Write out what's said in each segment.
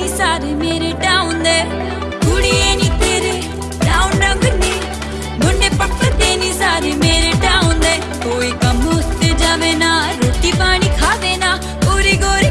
ਨੀ ਸਾਰੇ ਮੇਰੇ ਟਾਊਨ ਦੇ ਕੁੜੀਏ ਨੀ ਤੇਰੇ ਟਾਊਨ ਰੰਗ ਨੀ ਮੁੰਡੇ ਪੱਪਦੇ ਨੀ ਸਾਰੇ ਮੇਰੇ ਟਾਊਨ ਦੇ ਕੋਈ ਕੰਮ ਉੱਤੇ ਜਾਵੇ ਨਾ ਰੋਟੀ ਪਾਣੀ ਖਾਵੇ ਨਾ ਪੂਰੀ ਗੋਰੀ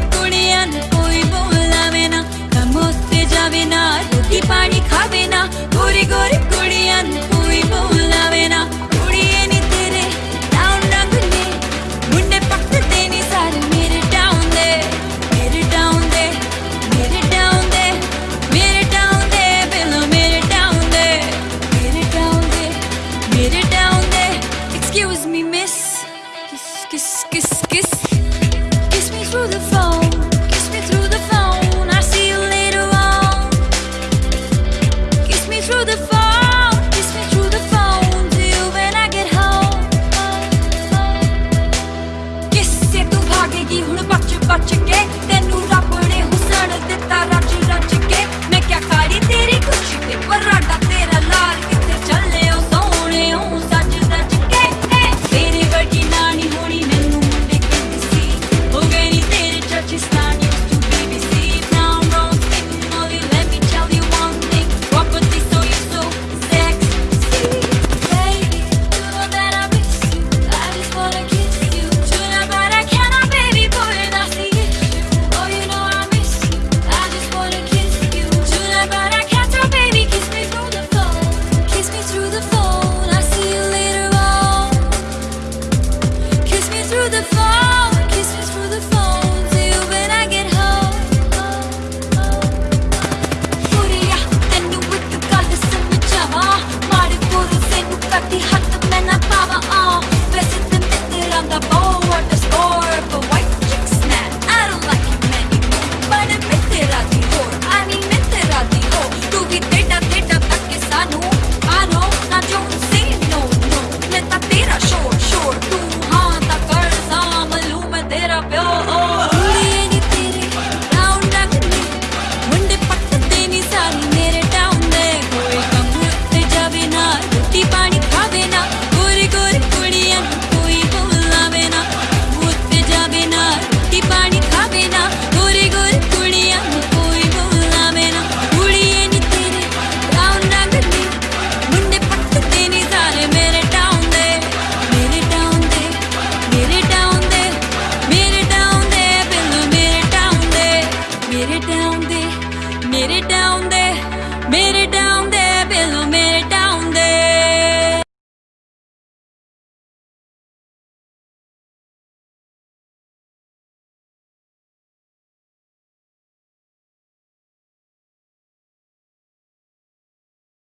kiss, kiss, kiss. mere down there mere down